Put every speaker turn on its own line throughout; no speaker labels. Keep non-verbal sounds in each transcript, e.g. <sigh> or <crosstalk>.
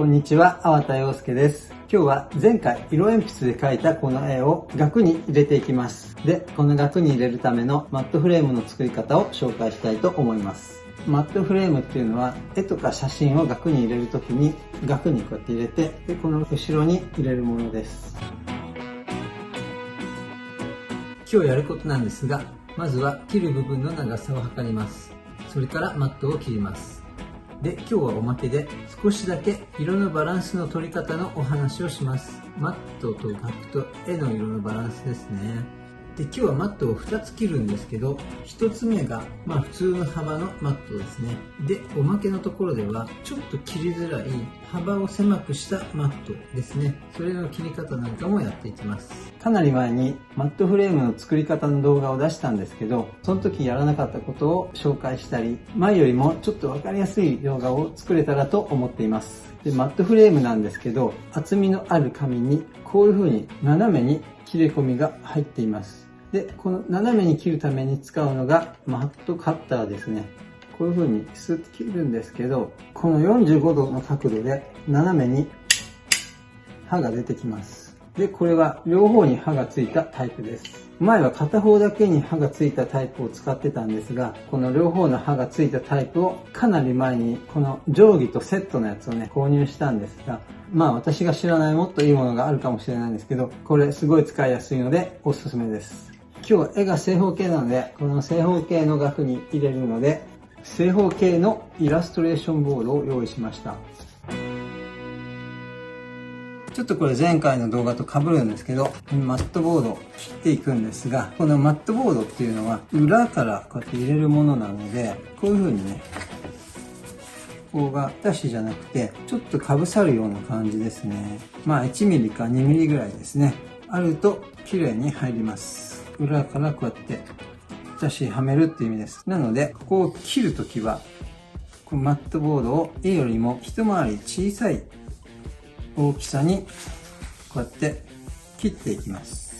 こんにちは、粟田洋介です。今日は前回色鉛筆で描いたこの絵を額に入れていきます。で、この額に入れるためのマットフレームの作り方を紹介したいと思います。マットフレームっていうのは絵とか写真を額に入れるときに額にこうやって入れてでこの後ろに入れるものです今日やることなんですがまずは切る部分の長さを測りますそれからマットを切りますで今日はおまけで少しだけ色のバランスの取り方のお話をします。マットと額と絵の色のバランスですね。で今日はマットを2つ切るんですけど1つ目がまあ普通の幅のマットですね。でおまけのところではちょっと切りづらい幅を狭くしたマットですね。それの切り方なんかもやっていきます。かなり前にマットフレームの作り方の動画を出したんですけどその時やらなかったことを紹介したり前よりもちょっと分かりやすい動画を作れたらと思っています。でマットフレームなんですけど厚みのある紙にこういう風に斜めに切れ込みが入っています。で、この斜めに切るために使うのがマットカッターですね。こういう風にスッと切るんですけど、この45度の角度で斜めに刃が出てきます。で、これは両方に刃がついたタイプです。前は片方だけに刃がついたタイプを使ってたんですが、この両方の刃がついたタイプをかなり前にこの定規とセットのやつをね、購入したんですが、まあ私が知らないもっといいものがあるかもしれないんですけど、これすごい使いやすいのでおすすめです。今日絵が正方形なので、この正方形の額に入れるので、正方形のイラストレーションボードを用意しました。ちょっとこれ前回の動画と被るんですけど、マットボード切っていくんですが、このマットボードっていうのは裏からこうやって入れるものなので、こういう風にね、ここがダッシュじゃなくて、ちょっと被さるような感じですね。まあ1ミリか2ミリぐらいですね。あると綺麗に入ります。裏からこうやって差しはめるっていう意味です。なので、ここを切るときは、このマットボードを絵よりも一回り小さい大きさにこうやって切っていきます。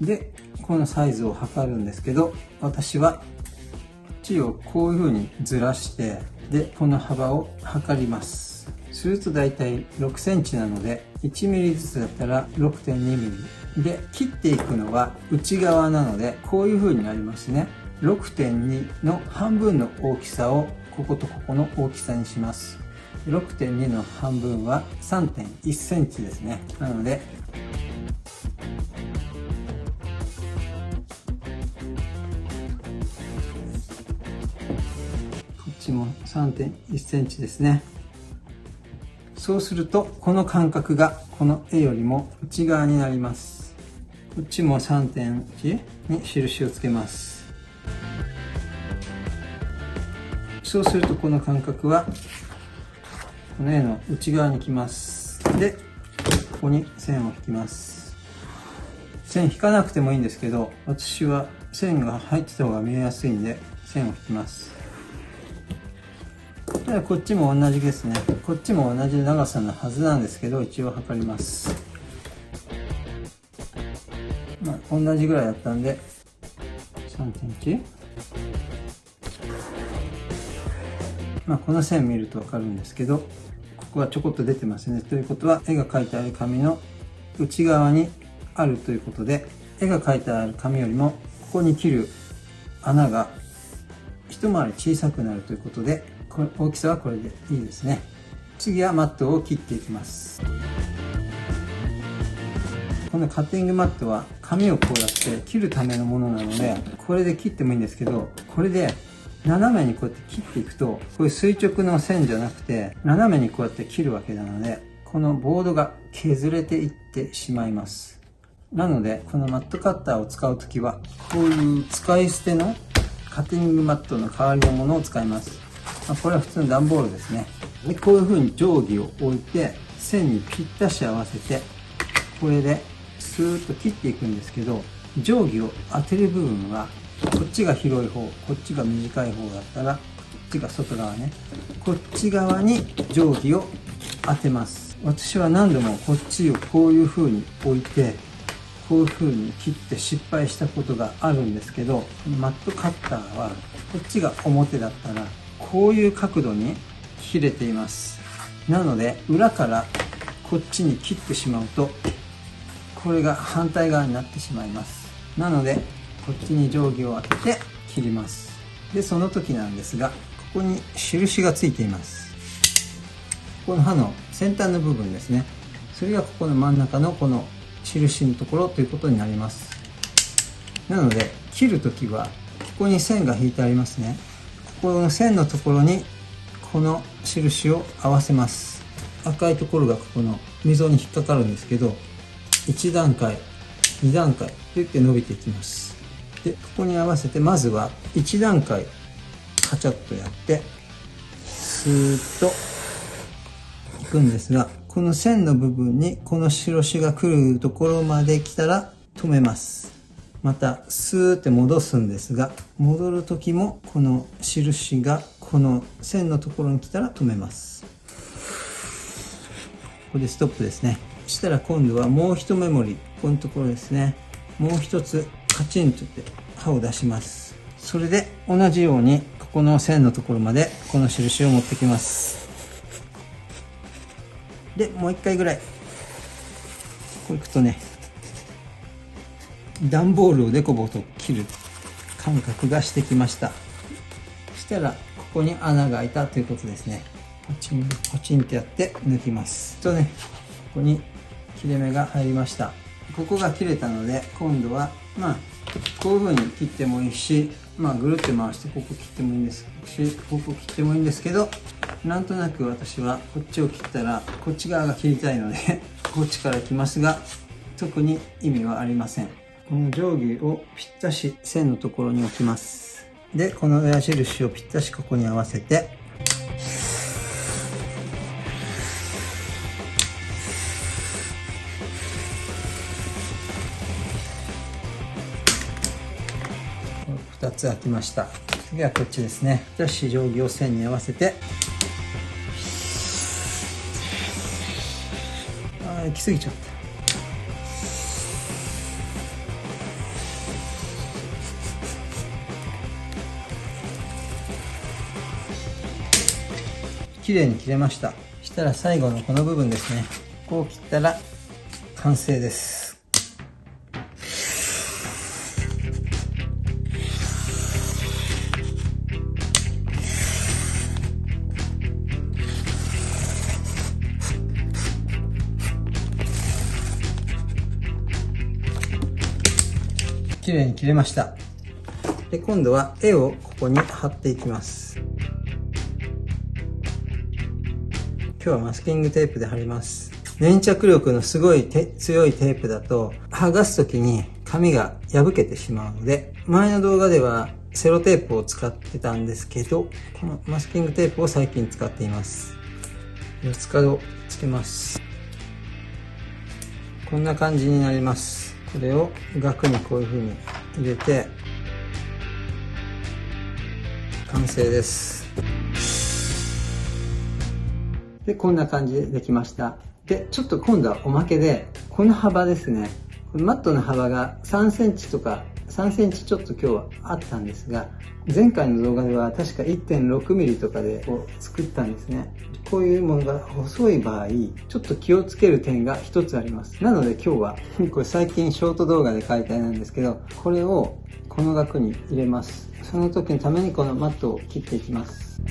で、このサイズを測るんですけど、私は、こっちをこういう風にずらして、で、この幅を測ります。すると大体6センチなので、1ミリずつだったら6.2ミリ。で切っていくのは内側なのでこういう風になりますね。6.2の半分の大きさをこことここの大きさにします。6.2の半分は3.1センチですね。なのでこっちも3.1センチですね。そうするとこの間隔がこの絵よりも内側になります。こっちも3.1に印をつけます。そうするとこの間隔はこの絵の内側に来ます。でここに線を引きます。線引かなくてもいいんですけど私は線が入ってた方が見えやすいんで線を引きます。ただこっちも同じですね。こっちも同じ長さのはずなんですけど一応測ります。同じぐらいだったんで。3.1まあこの線見ると分かるんですけどここはちょこっと出てますね。ということは絵が描いてある紙の内側にあるということで絵が描いてある紙よりもここに切る穴が一回り小さくなるということでこれ大きさはこれでいいですね。次はマットを切っていきます。このカッティングマットは紙をこうやって切るためのものなのでこれで切ってもいいんですけどこれで斜めにこうやって切っていくとこういう垂直の線じゃなくて斜めにこうやって切るわけなのでこのボードが削れていってしまいます。なのでこのマットカッターを使う時はこういう使い捨てのカッティングマットの代わりのものを使います。まこれは普通の段ボールですね。でこういう風に定規を置いて線にぴったし合わせてこれでスーッと切っていくんですけど定規を当てる部分はこっちが広い方こっちが短い方だったらこっちが外側ね。こっち側に定規を当てます。私は何度もこっちをこういう風に置いてこういう風に切って失敗したことがあるんですけどマットカッターはこっちが表だったらこういう角度に切れています。なので裏からこっちに切ってしまうとこれが反対側になってしまいます。なのでこっちに定規を当てて切ります。でその時なんですがここに印がついています。この刃の先端の部分ですね。それがここの真ん中のこの印のところということになります。なので切る時はここに線が引いてありますね。ここの線のところにこの印を合わせます。赤いところがここの溝に引っかかるんですけど1段階2段階といって伸びていきます。でここに合わせてまずは1段階カチャッとやってスーッといくんですがこの線の部分にこの印が来るところまで来たら止めます。またスーって戻すんですが戻る時もこの印がこの線のところに来たら止めます。ここでストップですね。したら今度はもう一メモリこのところですね。もう一つカチンとって刃を出します。それで同じようにここの線のところまでこの印を持ってきます。でもう一回ぐらい。こういくとね段ボールをデコボと切る感覚がしてきました。そしたらここに穴が開いたということですね。ポチンポチンってやって抜きます。とねここに切れ目が入りました。ここが切れたので今度はまあこういう風に切ってもいいしまあぐるって回してここ切ってもいいんですしここ切ってもいいんですけどなんとなく私はこっちを切ったらこっち側が切りたいので <laughs> こっちから来ますが特に意味はありません。この定規をぴったし線のところに置きます。でこの矢印をぴったしここに合わせてつ開きました。次はこっちですね。じゃあ定規を線に合わせて。ああ行き過ぎちゃった。綺麗に切れました。したら最後のこの部分ですね。こう切ったら完成です。綺麗に切れました。で今度は絵をここに貼っていきます。今日はマスキングテープで貼ります。粘着力のすごい強いテープだと剥がす時に紙が破けてしまうので前の動画ではセロテープを使ってたんですけどこのマスキングテープを最近使っています。四つ角つけます。こんな感じになります。これを額にこういうふうに入れて完成です。でこんな感じでできました。でちょっと今度はおまけでこの幅ですね。マットの幅が3センチとか3センチちょっと今日はあったんですが前回の動画では確か1.6ミリとかでこう作ったんですね。こういうものが細い場合ちょっと気をつける点が一つあります。なので今日はこれ最近ショート動画で解体なんですけどこれをこの額に入れます。その時のためにこのマットを切っていきます。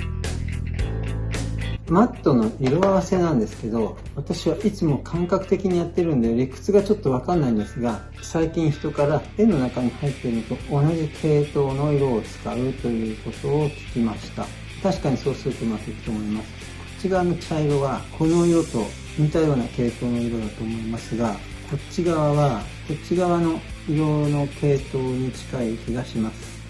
マットの色合わせなんですけど私はいつも感覚的にやってるんで理屈がちょっとわかんないんですが最近人から絵の中に入っていると同じ系統の色を使うということを聞きました。確かにそうするとうまくいくと思います。こっち側の茶色はこの色と似たような系統の色だと思いますがこっち側はこっち側の色の系統に近い気がします。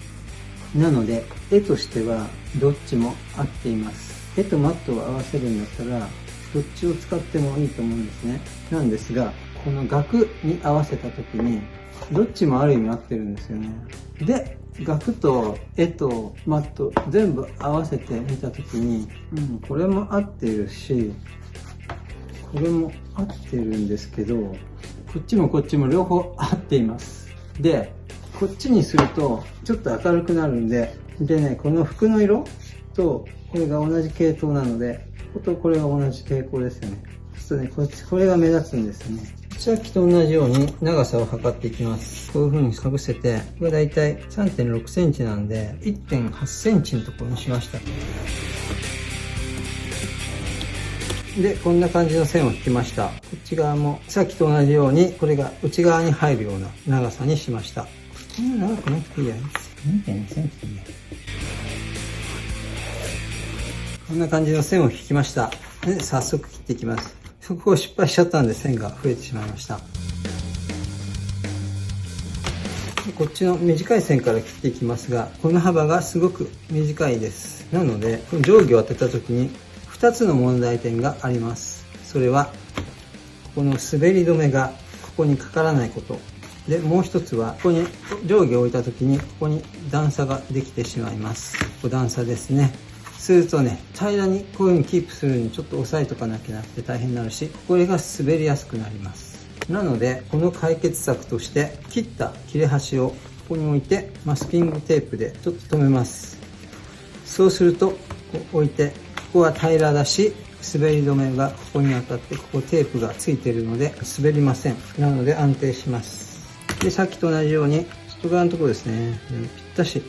なので絵としてはどっちも合っています。絵とマットを合わせるんだったらどっちを使ってもいいと思うんですね。なんですがこの額に合わせた時にどっちもある意味合ってるんですよね。で額と絵とマット全部合わせてみた時に、うん、これも合ってるしこれも合ってるんですけどこっちもこっちも両方合っています。でこっちにするとちょっと明るくなるんででねこの服の色とこれが同じ系統なのでこことこれが同じ傾向ですよね。そうするとね、こっち、これが目立つんですよね。さっきと同じように長さを測っていきます。こういう風にかぶせて、これだいたい3.6センチなんで、1.8センチのところにしました。で、こんな感じの線を引きました。こっち側もさっきと同じように、これが内側に入るような長さにしました。こんな長くなくていいや。2.2センチでいいや。こんな感じの線を引きました。で、早速切っていきます。そこを失敗しちゃったんで線が増えてしまいました。こっちの短い線から切っていきますがこの幅がすごく短いです。なのでこの定規を当てた時に2つの問題点があります。それはこの滑り止めがここにかからないこと。でもう一つはここに定規を置いた時にここに段差ができてしまいます。ここ段差ですね。するとね平らにこういうふうにキープするにちょっと押さえとかなきゃなくて大変になるしこれが滑りやすくなります。なのでこの解決策として切った切れ端をここに置いてマスキングテープでちょっと留めます。そうするとこう置いてここは平らだし滑り止めがここに当たってここテープがついてるので滑りません。なので安定します。でさっきと同じように外側のところですね。ぴったし。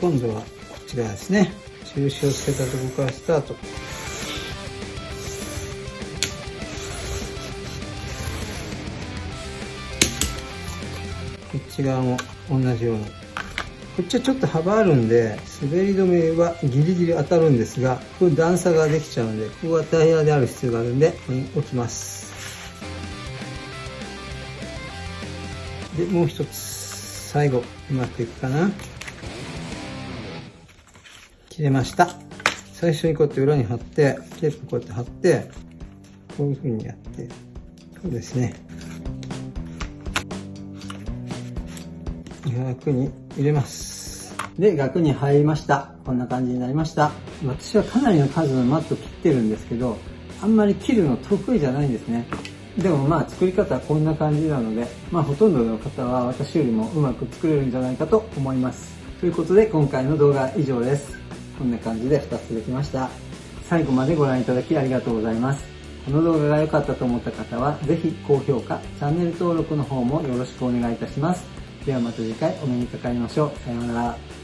今度はこっち側ですね。印をつけたところからスタート。こっち側も同じようにこっちはちょっと幅あるんで滑り止めはギリギリ当たるんですがこれ段差ができちゃうのでここがタイヤである必要があるんでここに置きます。でもう一つ最後うまくいくかな。切れました。最初にこうやって裏に貼って、テープこうやって貼って、こういう風にやって、そうですね。額に入れます。で、額に入りました。こんな感じになりました。私はかなりの数のマット切ってるんですけど、あんまり切るの得意じゃないんですね。でもまあ作り方はこんな感じなので、まあほとんどの方は私よりもうまく作れるんじゃないかと思います。ということで今回の動画は以上です。こんな感じで2つできました。最後までご覧いただきありがとうございます。この動画が良かったと思った方は、ぜひ高評価、チャンネル登録の方もよろしくお願いいたします。ではまた次回お目にかかりましょう。さようなら。